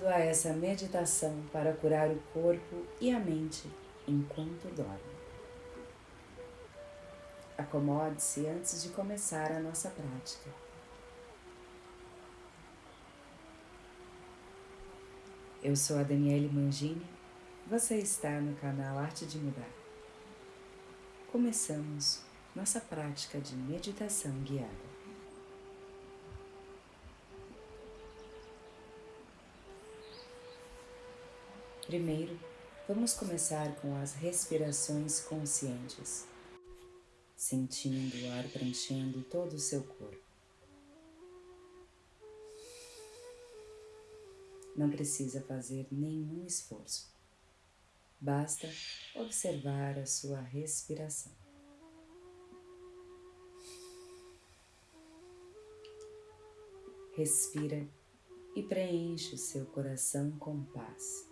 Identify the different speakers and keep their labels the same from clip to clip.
Speaker 1: Bem-vindo a essa meditação para curar o corpo e a mente enquanto dorme. Acomode-se antes de começar a nossa prática. Eu sou a Daniele Mangini, você está no canal Arte de Mudar. Começamos nossa prática de meditação guiada. Primeiro, vamos começar com as respirações conscientes, sentindo o ar preenchendo todo o seu corpo. Não precisa fazer nenhum esforço, basta observar a sua respiração. Respira e preenche o seu coração com paz.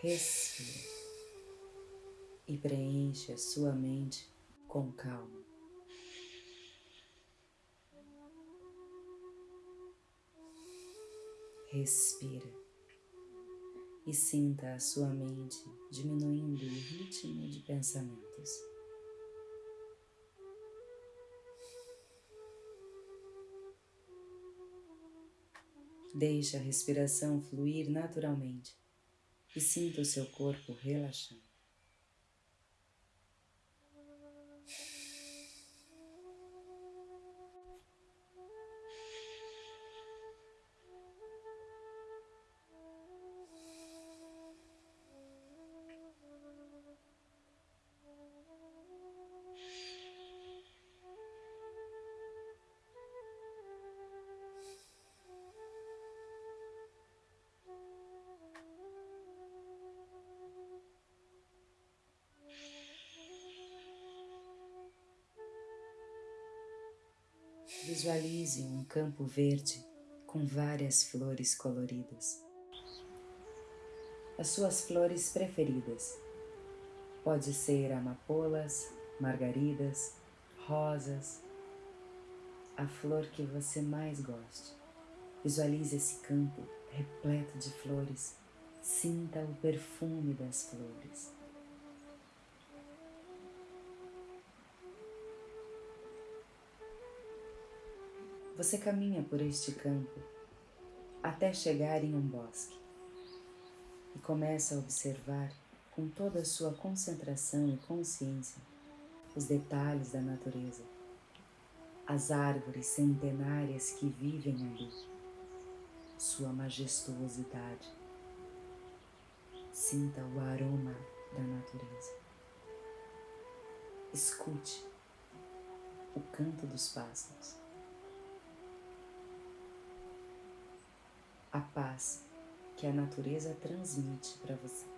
Speaker 1: Respira e preenche a sua mente com calma. Respira e sinta a sua mente diminuindo o ritmo de pensamentos. Deixe a respiração fluir naturalmente e sinta o seu corpo relaxando. Visualize um campo verde com várias flores coloridas. As suas flores preferidas. Pode ser amapolas, margaridas, rosas, a flor que você mais goste. Visualize esse campo repleto de flores. Sinta o perfume das flores. Você caminha por este campo até chegar em um bosque e começa a observar com toda a sua concentração e consciência os detalhes da natureza, as árvores centenárias que vivem ali, sua majestuosidade. Sinta o aroma da natureza. Escute o canto dos pássaros. A paz que a natureza transmite para você.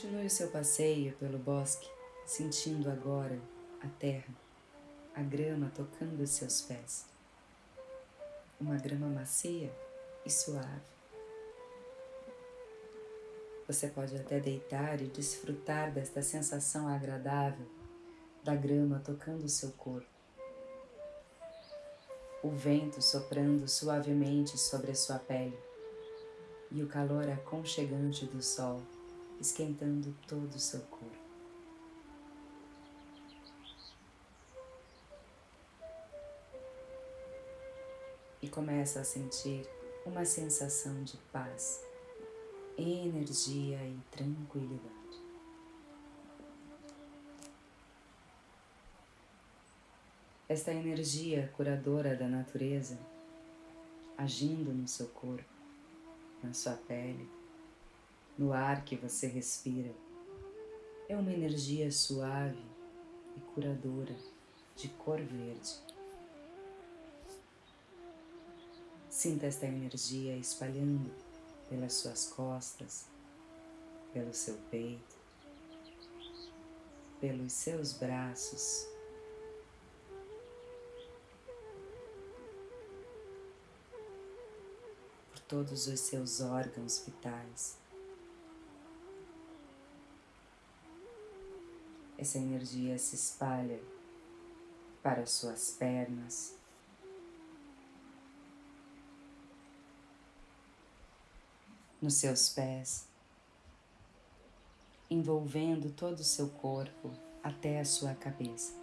Speaker 1: Continue o seu passeio pelo bosque, sentindo agora a terra, a grama tocando os seus pés. Uma grama macia e suave. Você pode até deitar e desfrutar desta sensação agradável da grama tocando o seu corpo. O vento soprando suavemente sobre a sua pele e o calor aconchegante do sol esquentando todo o seu corpo. E começa a sentir uma sensação de paz, energia e tranquilidade. Esta energia curadora da natureza agindo no seu corpo, na sua pele, no ar que você respira. É uma energia suave e curadora de cor verde. Sinta esta energia espalhando pelas suas costas, pelo seu peito, pelos seus braços. Por todos os seus órgãos vitais. Essa energia se espalha para suas pernas, nos seus pés, envolvendo todo o seu corpo até a sua cabeça.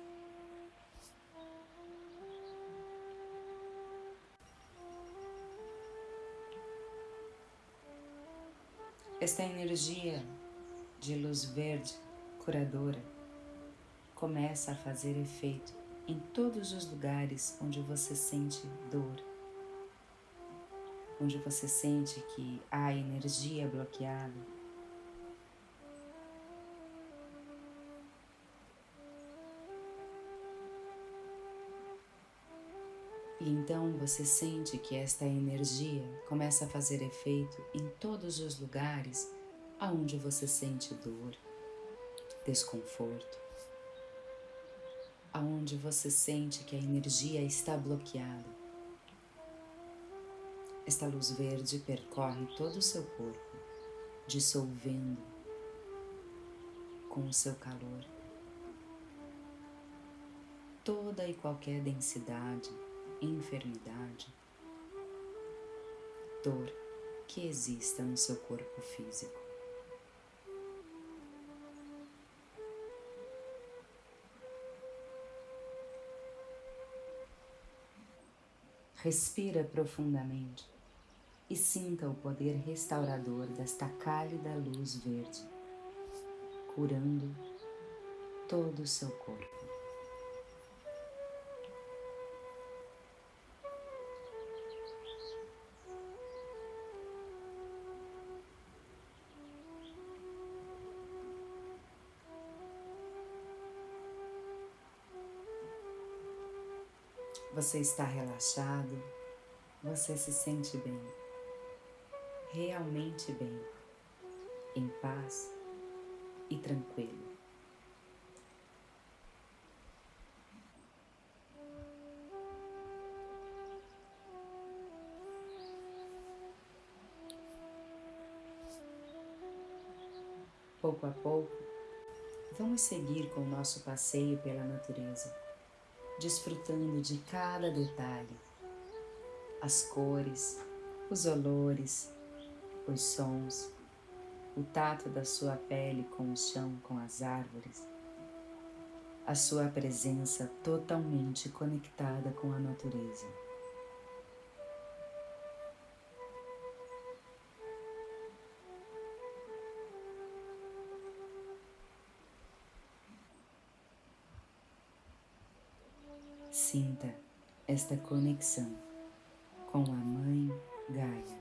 Speaker 1: Esta energia de luz verde curadora começa a fazer efeito em todos os lugares onde você sente dor onde você sente que há energia bloqueada. E então você sente que esta energia começa a fazer efeito em todos os lugares aonde você sente dor, desconforto, aonde você sente que a energia está bloqueada. Esta luz verde percorre todo o seu corpo, dissolvendo com o seu calor toda e qualquer densidade, enfermidade, dor que exista no seu corpo físico. Respira profundamente e sinta o poder restaurador desta cálida luz verde, curando todo o seu corpo. Você está relaxado, você se sente bem? Realmente bem, em paz e tranquilo. Pouco a pouco, vamos seguir com o nosso passeio pela natureza, desfrutando de cada detalhe, as cores, os olores, os sons, o tato da sua pele com o chão, com as árvores, a sua presença totalmente conectada com a natureza. Sinta esta conexão com a Mãe Gaia.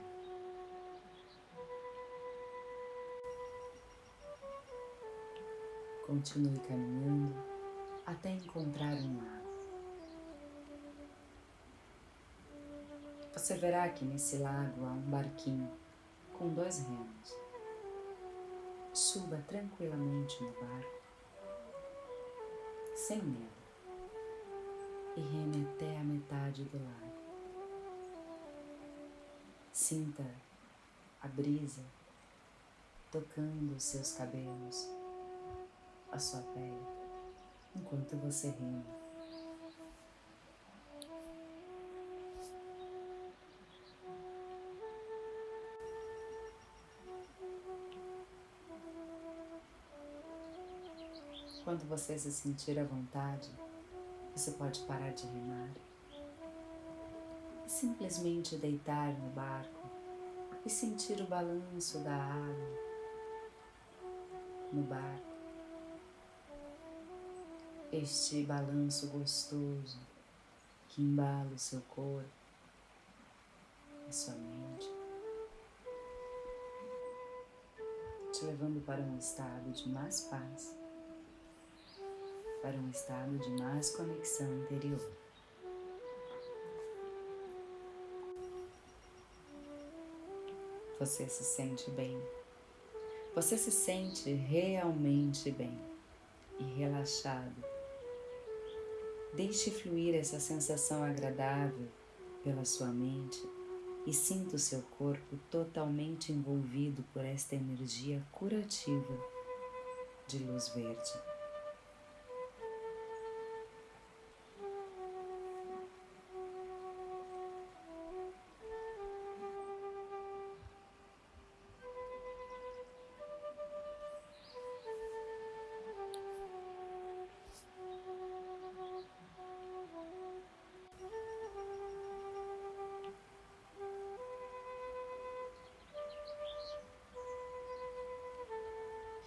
Speaker 1: Continue caminhando até encontrar um lago. Você verá que nesse lago há um barquinho com dois remos. Suba tranquilamente no barco, sem medo, e reme até a metade do lago. Sinta a brisa tocando os seus cabelos a sua pele enquanto você rima. Quando você se sentir à vontade, você pode parar de rimar. E simplesmente deitar no barco e sentir o balanço da água no barco. Este balanço gostoso que embala o seu corpo, a sua mente, te levando para um estado de mais paz, para um estado de mais conexão interior. você se sente bem. Você se sente realmente bem e relaxado. Deixe fluir essa sensação agradável pela sua mente e sinta o seu corpo totalmente envolvido por esta energia curativa de luz verde.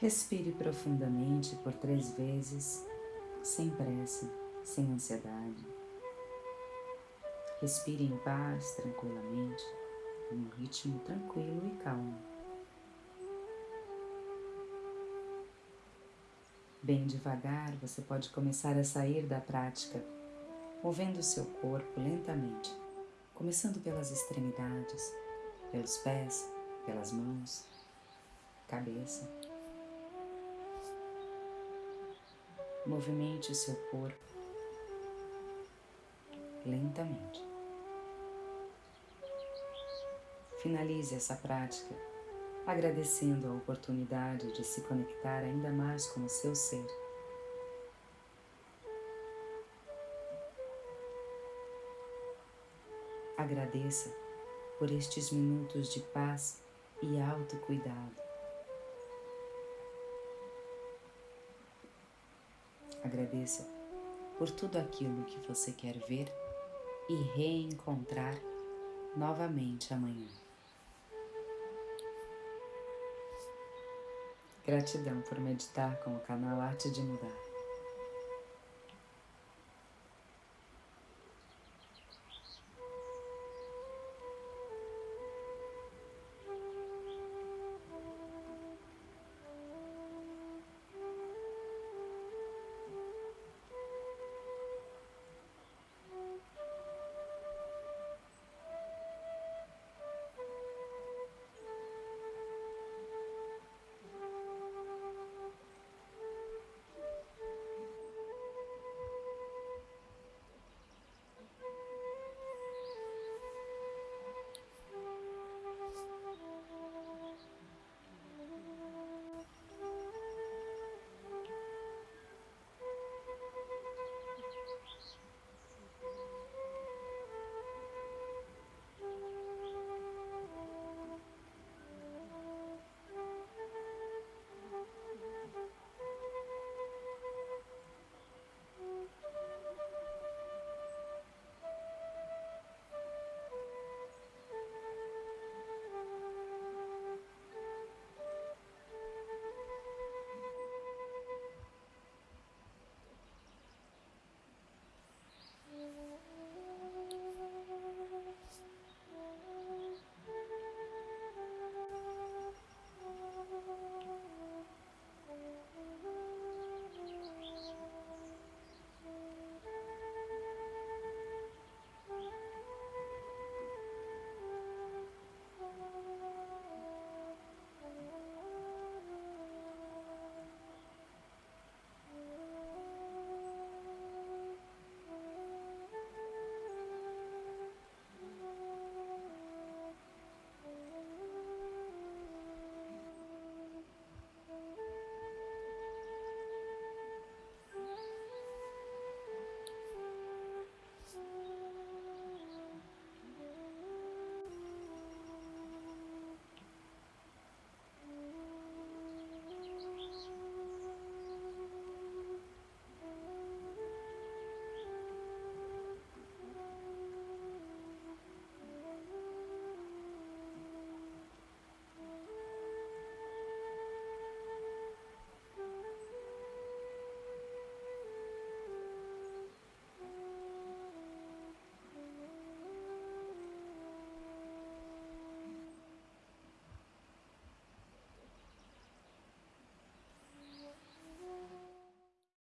Speaker 1: Respire profundamente por três vezes, sem pressa, sem ansiedade. Respire em paz, tranquilamente, em um ritmo tranquilo e calmo. Bem devagar, você pode começar a sair da prática, movendo o seu corpo lentamente, começando pelas extremidades, pelos pés, pelas mãos, cabeça. Movimente seu corpo lentamente. Finalize essa prática agradecendo a oportunidade de se conectar ainda mais com o seu ser. Agradeça por estes minutos de paz e autocuidado. Agradeça por tudo aquilo que você quer ver e reencontrar novamente amanhã. Gratidão por meditar com o canal Arte de Mudar.